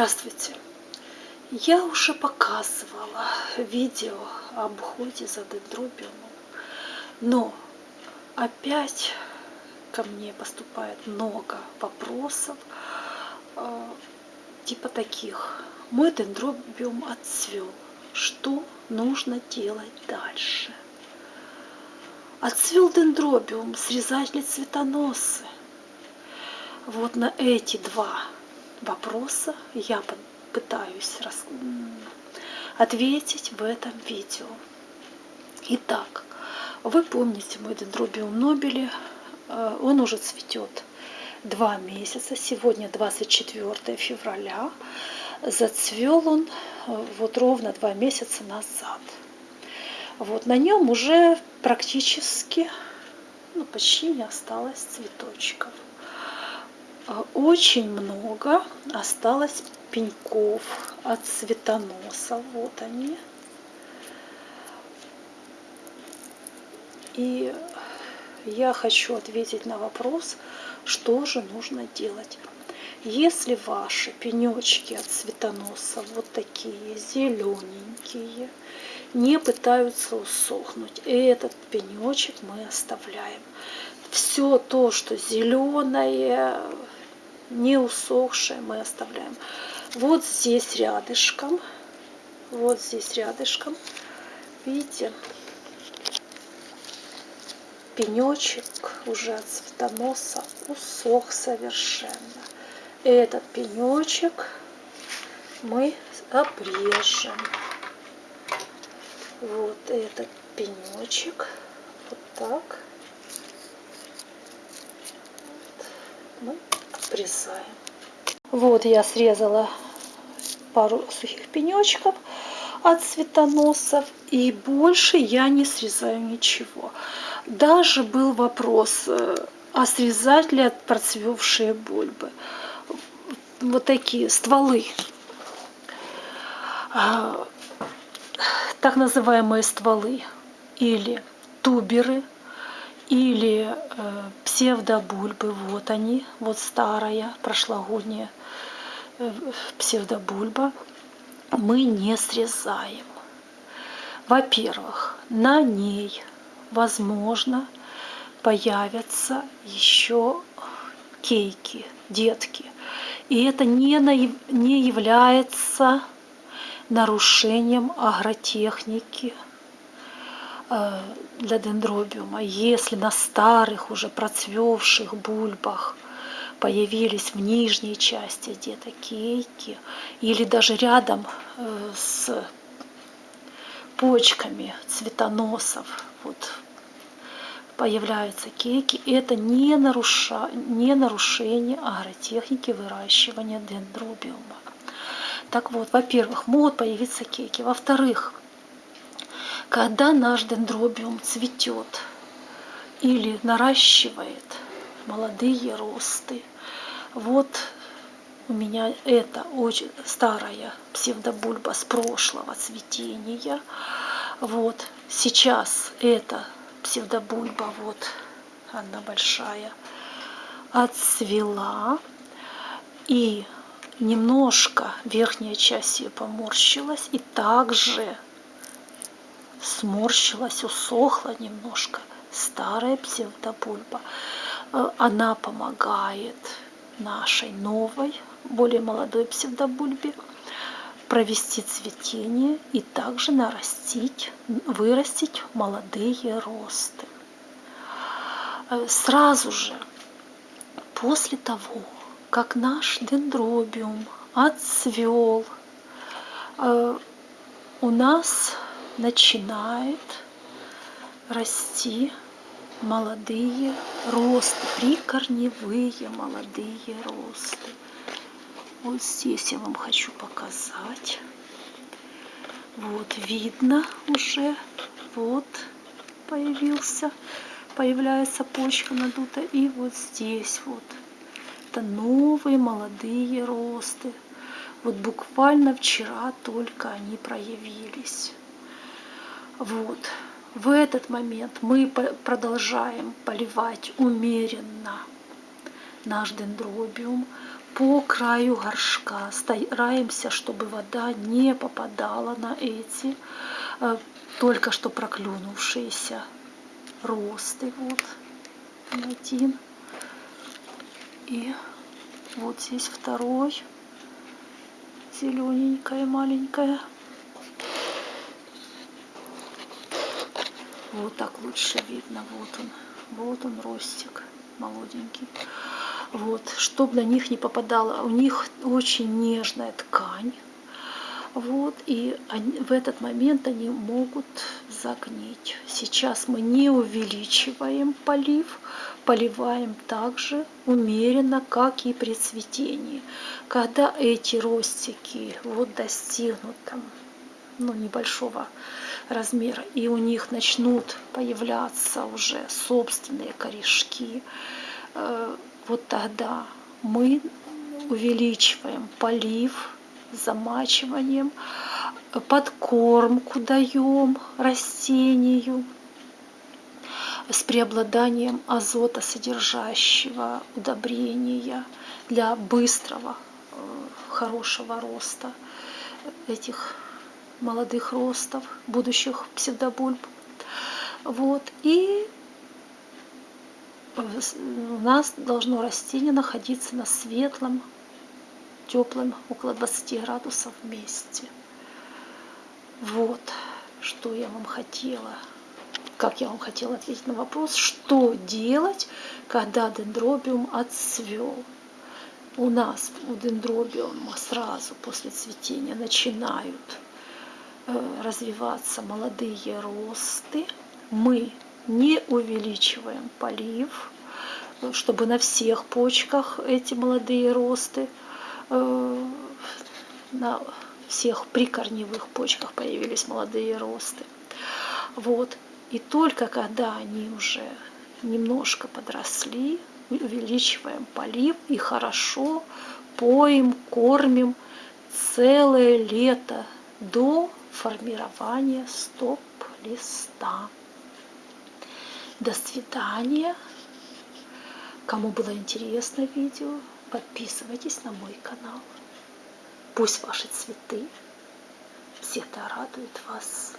Здравствуйте! Я уже показывала видео об уходе за дендробиумом, но опять ко мне поступает много вопросов, э, типа таких. Мой дендробиум отцвел. Что нужно делать дальше? Отцвел дендробиум, срезать ли цветоносы? Вот на эти два вопроса я пытаюсь ответить в этом видео. Итак, вы помните мой дендробиум нобели, э, он уже цветет два месяца, сегодня 24 февраля, зацвел он э, вот ровно два месяца назад. Вот на нем уже практически, ну почти не осталось цветочков. А, очень много осталось пеньков от цветоноса. Вот они. И я хочу ответить на вопрос, что же нужно делать. Если ваши пенечки от цветоноса вот такие зелененькие, не пытаются усохнуть, этот пенечек мы оставляем. Все то, что зеленое, не усохшее мы оставляем. Вот здесь рядышком, вот здесь рядышком, видите, пенечек уже от цветоноса усох совершенно. Этот пенечек мы обрежем. Вот этот пенечек, вот так. Вот, мы обрезаем. Вот я срезала пару сухих пенечков от цветоносов и больше я не срезаю ничего. Даже был вопрос, э, а срезать ли от процвевшие бульбы. Вот такие стволы. А, так называемые стволы или туберы – или э, псевдобульбы, вот они, вот старая прошлогодняя э, псевдобульба, мы не срезаем. Во-первых, на ней, возможно, появятся еще кейки, детки. И это не, не является нарушением агротехники для дендробиума, если на старых уже процвевших бульбах появились в нижней части где-то кейки или даже рядом э, с почками цветоносов вот, появляются кейки, это не, наруша, не нарушение агротехники выращивания дендробиума. Так вот, во-первых, могут появиться кейки. Во-вторых, когда наш дендробиум цветет или наращивает молодые росты. Вот у меня это очень старая псевдобульба с прошлого цветения. Вот сейчас эта псевдобульба, вот она большая, отцвела. И немножко верхняя часть ее поморщилась. И также сморщилась, усохла немножко. Старая псевдобульба. Э, она помогает нашей новой, более молодой псевдобульбе провести цветение и также нарастить, вырастить молодые росты. Э, сразу же, после того, как наш дендробиум отцвел, э, у нас начинает расти молодые росты, прикорневые молодые росты. Вот здесь я вам хочу показать. Вот видно уже, вот появился, появляется почка надута. И вот здесь вот, это новые молодые росты. Вот буквально вчера только они проявились. Вот. В этот момент мы продолжаем поливать умеренно наш дендробиум, по краю горшка. Стараемся, чтобы вода не попадала на эти э, только что проклюнувшиеся росты. Вот один. И вот здесь второй. Зелененькая, маленькая. Вот так лучше видно. Вот он. Вот он ростик молоденький. Вот, чтобы на них не попадало. У них очень нежная ткань. Вот, и они, в этот момент они могут загнить. Сейчас мы не увеличиваем полив, поливаем также умеренно, как и при цветении. Когда эти ростики вот достигнут там, ну, небольшого размера, и у них начнут появляться уже собственные корешки, э, вот тогда мы увеличиваем полив замачиванием, подкормку даем растению с преобладанием азота содержащего удобрения для быстрого э, хорошего роста этих молодых ростов, будущих псевдобульб. Вот. И у нас должно растение находиться на светлом, теплом, около 20 градусов вместе. Вот, что я вам хотела, как я вам хотела ответить на вопрос, что делать, когда дендробиум отцвел. У нас у дендробиума сразу после цветения начинают Э, развиваться молодые росты. Мы не увеличиваем полив, чтобы на всех почках эти молодые росты, э, на всех прикорневых почках появились молодые росты. Вот. И только когда они уже немножко подросли, увеличиваем полив и хорошо поим, кормим целое лето до формирования стоп-листа. До свидания. Кому было интересно видео, подписывайтесь на мой канал. Пусть ваши цветы всегда радуют вас.